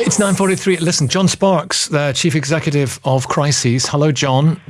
It's 9.43. Listen, Jon Sparks, the Chief Executive of Crisis. Hello, Jon.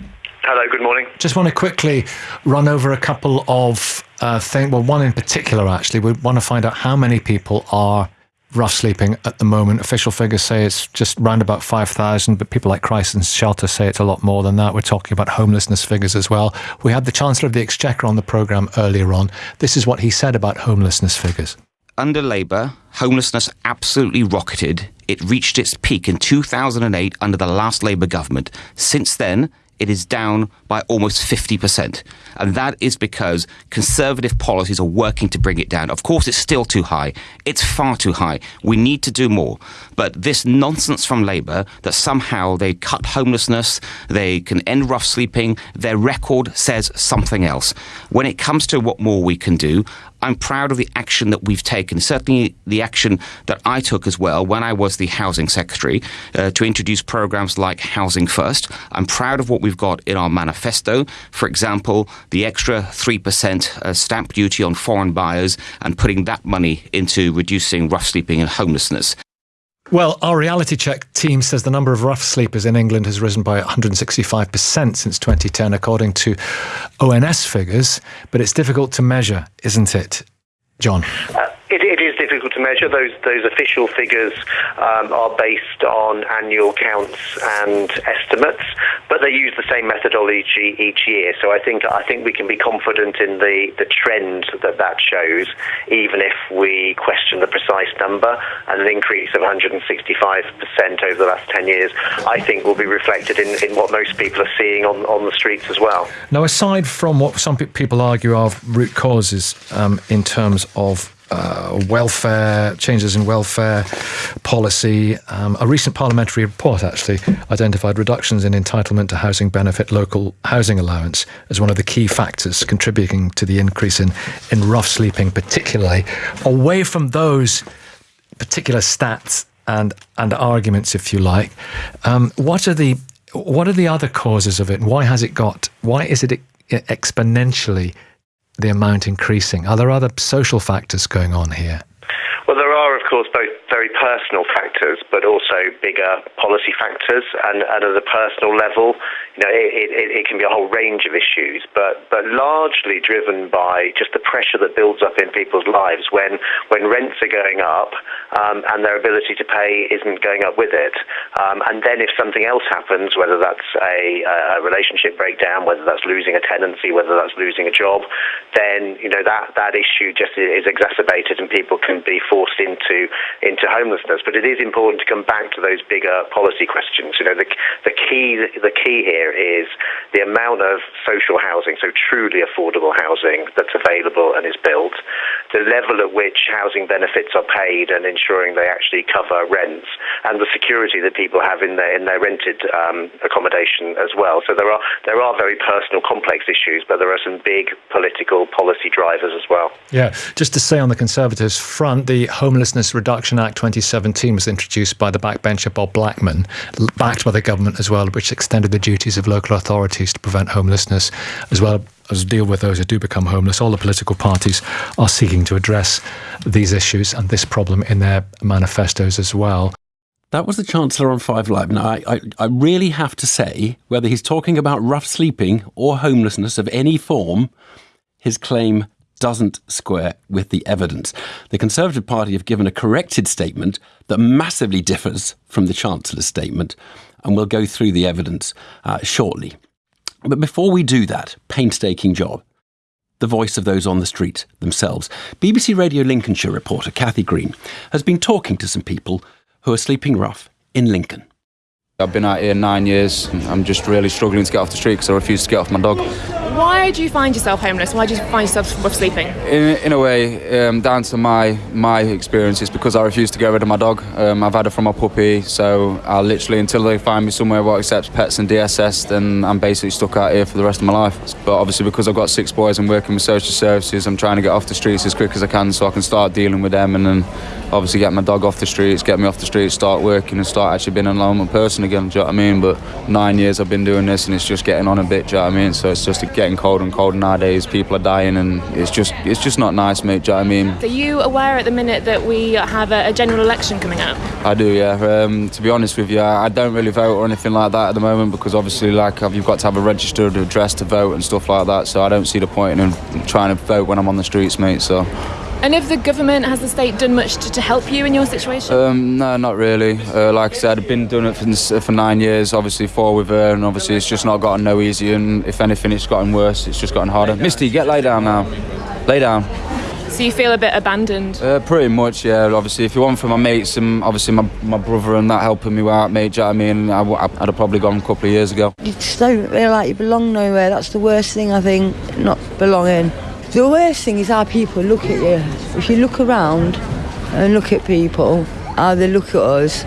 Hello, good morning. Just want to quickly run over a couple of uh, things. Well, one in particular, actually. We want to find out how many people are rough sleeping at the moment. Official figures say it's just round about 5,000, but people like Crisis Shelter say it's a lot more than that. We're talking about homelessness figures as well. We had the Chancellor of the Exchequer on the programme earlier on. This is what he said about homelessness figures. Under Labour, homelessness absolutely rocketed. It reached its peak in 2008 under the last Labour government. Since then, it is down by almost 50%. And that is because conservative policies are working to bring it down. Of course, it's still too high. It's far too high. We need to do more. But this nonsense from Labour that somehow they cut homelessness, they can end rough sleeping, their record says something else. When it comes to what more we can do, I'm proud of the action that we've taken, certainly the action that I took as well when I was the Housing Secretary uh, to introduce programs like Housing First. I'm proud of what we've got in our manifesto. For example, the extra 3% uh, stamp duty on foreign buyers and putting that money into reducing rough sleeping and homelessness. Well, our reality check team says the number of rough sleepers in England has risen by 165% since 2010, according to ONS figures. But it's difficult to measure, isn't it, John? Uh, it, it is difficult to measure. Those those official figures um, are based on annual counts and estimates, but they use the same methodology each year. So I think I think we can be confident in the, the trend that that shows, even if we question the precise number. And an increase of 165% over the last 10 years, I think, will be reflected in, in what most people are seeing on, on the streets as well. Now, aside from what some people argue are root causes um, in terms of uh, welfare, changes in welfare policy. Um, a recent parliamentary report actually identified reductions in entitlement to housing benefit local housing allowance as one of the key factors contributing to the increase in, in rough sleeping, particularly. Away from those particular stats and, and arguments, if you like, um, what are the what are the other causes of it? Why has it got? Why is it exponentially the amount increasing? Are there other social factors going on here? Well, there are, of course, both personal factors, but also bigger policy factors. And, and at a personal level, you know, it, it, it, can be a whole range of issues, but, but largely driven by just the pressure that builds up in people's lives when, when rents are going up um, and their ability to pay isn't going up with it. Um, and then if something else happens, whether that's a, a relationship breakdown, whether that's losing a tenancy, whether that's losing a job, then you know that, that issue just is exacerbated and people can be forced into into homelessness. But it is important to come back to those bigger policy questions. You know, the, the key the key here is the amount of social housing, so truly affordable housing that's available and is built, the level at which housing benefits are paid and ensuring they actually cover rents, and the security that people have in their in their rented um, accommodation as well. So there are there are very personal, complex issues, but there are some big political policy drivers as well. Yeah, just to say on the Conservatives front, the Homelessness Reduction Act 2017 was introduced by the backbencher Bob Blackman, backed by the government as well, which extended the duties of local authorities to prevent homelessness, as well as deal with those who do become homeless. All the political parties are seeking to address these issues and this problem in their manifestos as well. That was the Chancellor on Five Live. Now, I, I, I, really have to say, whether he's talking about rough sleeping or homelessness of any form, his claim doesn't square with the evidence. The Conservative Party have given a corrected statement that massively differs from the Chancellor's statement, and we'll go through the evidence uh, shortly. But before we do that, painstaking job, the voice of those on the street themselves. BBC Radio Lincolnshire reporter Kathy Green has been talking to some people who are sleeping rough in Lincoln. I've been out here nine years. I'm just really struggling to get off the street because I refuse to get off my dog. Why do you find yourself homeless? Why do you find yourself sleeping? In, in a way, um, down to my my experience, it's because I refuse to get rid of my dog. Um, I've had her from my puppy, so I literally, until they find me somewhere what accepts pets and DSS, then I'm basically stuck out here for the rest of my life. But obviously, because I've got six boys and working with social services, I'm trying to get off the streets as quick as I can so I can start dealing with them and then obviously get my dog off the streets, get me off the streets, start working and start actually being a normal person again, do you know what I mean? But nine years I've been doing this and it's just getting on a bit, do you know what I mean? So it's just a getting colder and colder nowadays. People are dying, and it's just it's just not nice, mate. Do you know what I mean? Are you aware at the minute that we have a, a general election coming up? I do, yeah. Um, to be honest with you, I don't really vote or anything like that at the moment because obviously, like, you've got to have a registered address to vote and stuff like that. So I don't see the point in trying to vote when I'm on the streets, mate. So. And if the government, has the state done much to, to help you in your situation? Um, no, not really. Uh, like I said, I've been doing it for, for nine years, obviously four with her, and obviously it's just not gotten no easier, and if anything, it's gotten worse, it's just gotten harder. Misty, get lay down now. Lay down. So you feel a bit abandoned? Uh, pretty much, yeah. Obviously, if you wasn't for my mates and obviously my, my brother and that helping me out, mate, do you know what I mean? I, I'd have probably gone a couple of years ago. You just don't feel like you belong nowhere. That's the worst thing, I think, not belonging. The worst thing is how people look at you. If you look around and look at people, how they look at us,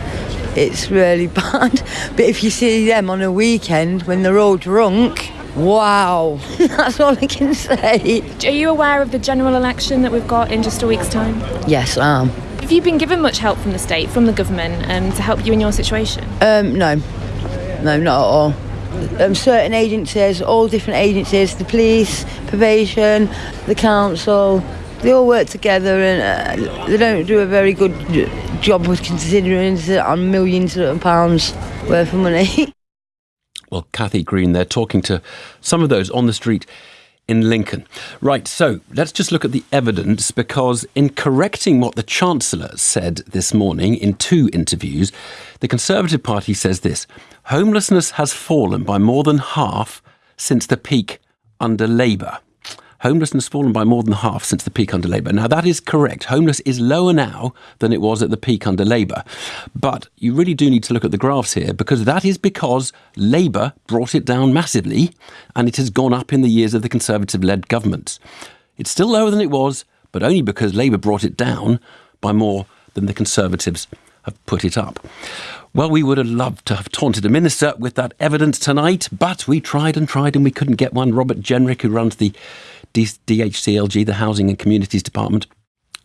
it's really bad. But if you see them on a weekend when they're all drunk, wow, that's all I can say. Are you aware of the general election that we've got in just a week's time? Yes, I am. Have you been given much help from the state, from the government, um, to help you in your situation? Um, no, no, not at all um, certain agencies, all different agencies, the police, probation, the council, they all work together and uh, they don't do a very good job with considering on millions of pounds worth of money. well, Kathy Green, they're talking to some of those on the street in Lincoln. Right, so let's just look at the evidence because, in correcting what the Chancellor said this morning in two interviews, the Conservative Party says this homelessness has fallen by more than half since the peak under Labour homelessness has fallen by more than half since the peak under Labour. Now, that is correct. Homeless is lower now than it was at the peak under Labour. But you really do need to look at the graphs here because that is because Labour brought it down massively and it has gone up in the years of the Conservative led governments. It's still lower than it was, but only because Labour brought it down by more than the Conservatives have put it up. Well, we would have loved to have taunted a minister with that evidence tonight, but we tried and tried and we couldn't get one. Robert Jenrick, who runs the DHCLG, the Housing and Communities Department,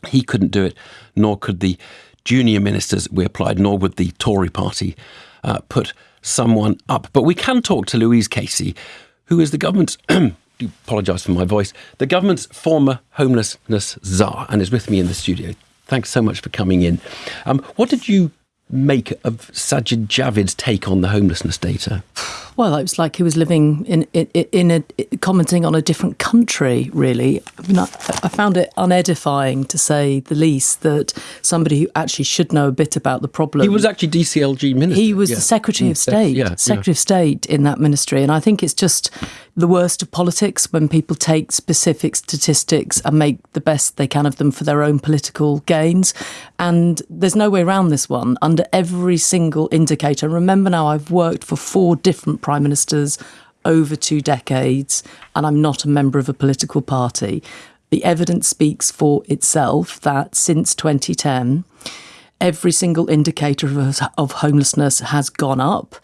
he couldn't do it, nor could the junior ministers we applied, nor would the Tory party uh, put someone up. But we can talk to Louise Casey, who is the government's. do apologise for my voice. The government's former homelessness czar, and is with me in the studio. Thanks so much for coming in. Um, what did you make of Sajid Javid's take on the homelessness data? Well, it was like he was living in in, in a commenting on a different country. Really, I, mean, I, I, found it unedifying to say the least that somebody who actually should know a bit about the problem. He was actually DCLG minister. He was yeah. the Secretary of mm, State, yeah, Secretary yeah. of State in that ministry, and I think it's just the worst of politics when people take specific statistics and make the best they can of them for their own political gains. And there's no way around this one. Under every single indicator, remember now, I've worked for four different prime ministers over two decades, and I'm not a member of a political party. The evidence speaks for itself that since 2010, every single indicator of, of homelessness has gone up.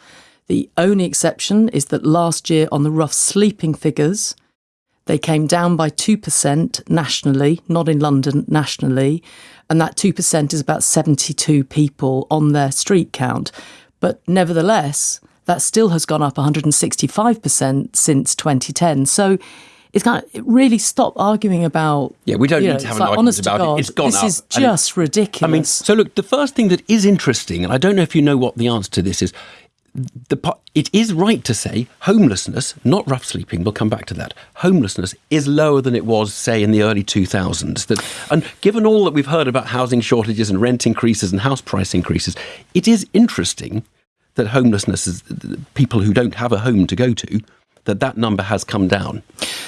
The only exception is that last year, on the rough sleeping figures, they came down by 2% nationally, not in London, nationally. And that 2% is about 72 people on their street count. But nevertheless, that still has gone up 165% since 2010. So it's kind of really stop arguing about. Yeah, we don't need know, to have an like, argument about God, it. It's gone this up. This is just ridiculous. I mean, so look, the first thing that is interesting, and I don't know if you know what the answer to this is, the, it is right to say homelessness, not rough sleeping, we'll come back to that. Homelessness is lower than it was, say, in the early 2000s. That, and given all that we've heard about housing shortages and rent increases and house price increases, it is interesting that homelessness is people who don't have a home to go to, that that number has come down.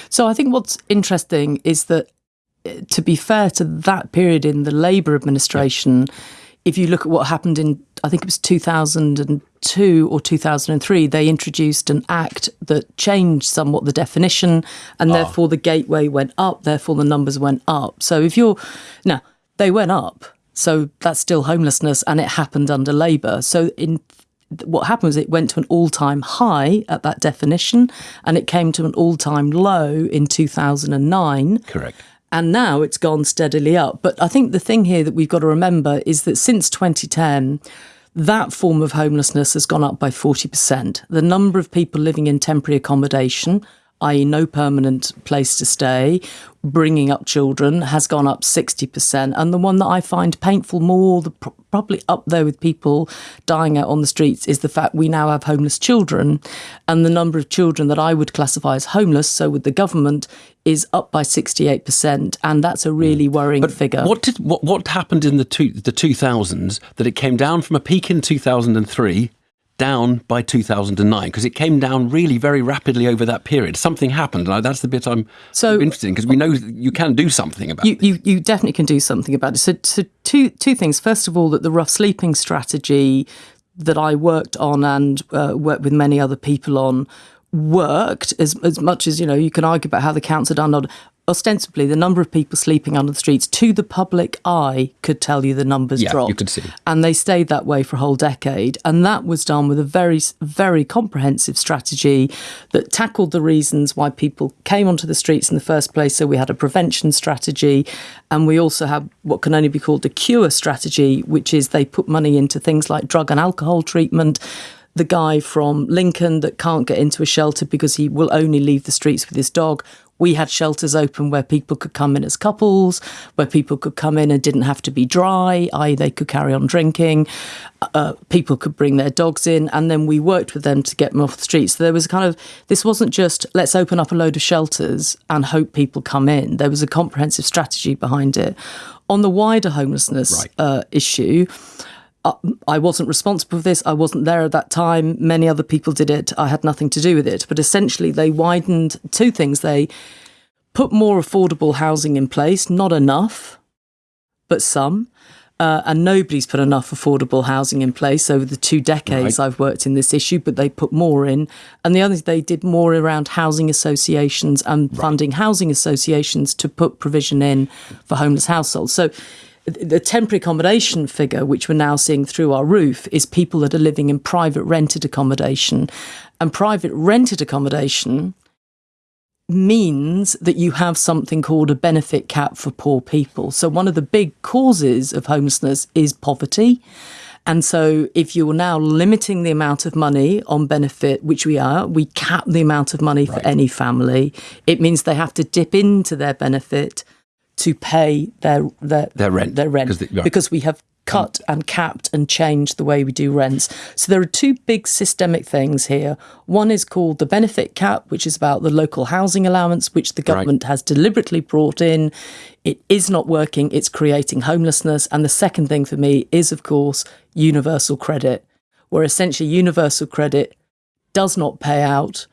So I think what's interesting is that, eh, to be fair to that period in the Labour administration, yeah if you look at what happened in, I think it was 2002 or 2003, they introduced an act that changed somewhat the definition, and oh. therefore the gateway went up, therefore the numbers went up. So if you're, now, they went up, so that's still homelessness, and it happened under Labour. So in what happened was it went to an all-time high at that definition and it came to an all-time low in 2009 correct and now it's gone steadily up. But I think the thing here that we've got to remember is that since 2010, that form of homelessness has gone up by 40%. The number of people living in temporary accommodation, i.e., no permanent place to stay, bringing up children has gone up 60%. And the one that I find painful more, the, probably up there with people dying out on the streets, is the fact we now have homeless children. And the number of children that I would classify as homeless, so with the government, is up by 68%. And that's a really hmm. worrying but figure. What, did, what, what happened in the, two, the 2000s that it came down from a peak in 2003 down by 2009 because it came down really very rapidly over that period. Something happened, and that's the bit I'm so interested in because we know you can do something about you, it. You, you definitely can do something about it. So, so two two things. First of all, that the rough sleeping strategy that I worked on and uh, worked with many other people on worked as as much as you know you can argue about how the counts are done Not ostensibly the number of people sleeping under the streets to the public eye could tell you the numbers yeah, dropped. You could see. And they stayed that way for a whole decade. And that was done with a very, very comprehensive strategy that tackled the reasons why people came onto the streets in the first place. So we had a prevention strategy and we also have what can only be called a cure strategy, which is they put money into things like drug and alcohol treatment the guy from Lincoln that can't get into a shelter because he will only leave the streets with his dog we had shelters open where people could come in as couples, where people could come in and didn't have to be dry, i.e., they could carry on drinking. Uh, people could bring their dogs in, and then we worked with them to get them off the streets. So there was a kind of this wasn't just let's open up a load of shelters and hope people come in. There was a comprehensive strategy behind it. On the wider homelessness right. uh, issue, I wasn't responsible for this. I wasn't there at that time. Many other people did it. I had nothing to do with it. But essentially, they widened two things. They put more affordable housing in place, not enough, but some. Uh, and nobody's put enough affordable housing in place over the two decades right. I've worked in this issue, but they put more in. And the other thing, they did more around housing associations and right. funding housing associations to put provision in for homeless households. So the temporary accommodation figure, which we're now seeing through our roof, is people that are living in private rented accommodation. And private rented accommodation means that you have something called a benefit cap for poor people. So, one of the big causes of homelessness is poverty. And so, if you're now limiting the amount of money on benefit, which we are, we cap the amount of money right. for any family, it means they have to dip into their benefit to pay their their, their rent, their rent the, right. because we have um, cut and capped and changed the way we do rents. So there are two big systemic things here. One is called the benefit cap, which is about the local housing allowance, which the government right. has deliberately brought in. It is not working, it's creating homelessness. And the second thing for me is, of course, universal credit, where essentially universal credit does not pay out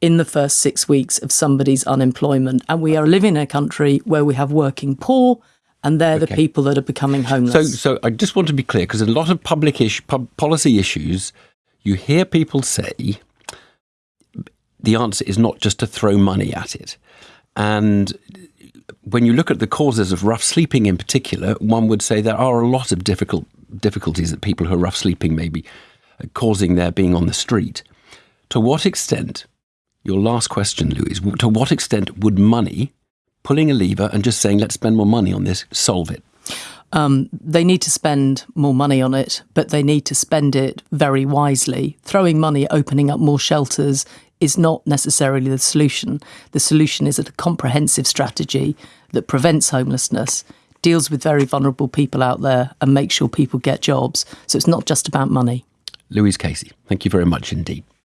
in the first six weeks of somebody's unemployment. And we are living in a country where we have working poor, and they're okay. the people that are becoming homeless. So, so I just want to be clear because a lot of public ish, pub, policy issues, you hear people say the answer is not just to throw money at it. And when you look at the causes of rough sleeping in particular, one would say there are a lot of difficult difficulties that people who are rough sleeping may be uh, causing their being on the street. To what extent your last question, Louise, to what extent would money, pulling a lever and just saying, let's spend more money on this, solve it? Um, they need to spend more money on it, but they need to spend it very wisely. Throwing money, opening up more shelters is not necessarily the solution. The solution is a comprehensive strategy that prevents homelessness, deals with very vulnerable people out there, and makes sure people get jobs. So it's not just about money. Louise Casey, thank you very much indeed.